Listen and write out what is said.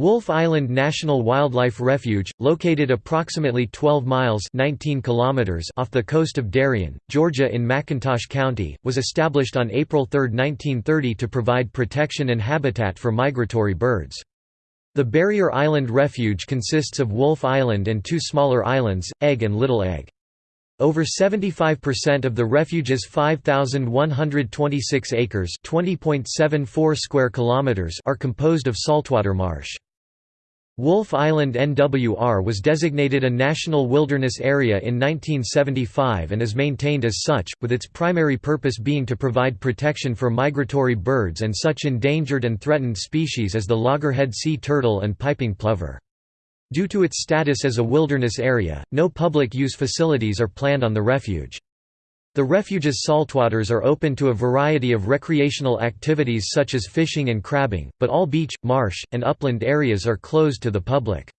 Wolf Island National Wildlife Refuge, located approximately 12 miles 19 kilometers off the coast of Darien, Georgia in McIntosh County, was established on April 3, 1930 to provide protection and habitat for migratory birds. The Barrier Island Refuge consists of Wolf Island and two smaller islands, Egg and Little Egg. Over 75% of the refuge's 5126 acres, 20.74 square kilometers are composed of saltwater marsh. Wolf Island NWR was designated a National Wilderness Area in 1975 and is maintained as such, with its primary purpose being to provide protection for migratory birds and such endangered and threatened species as the loggerhead sea turtle and piping plover. Due to its status as a wilderness area, no public use facilities are planned on the refuge. The refuge's saltwaters are open to a variety of recreational activities such as fishing and crabbing, but all beach, marsh, and upland areas are closed to the public.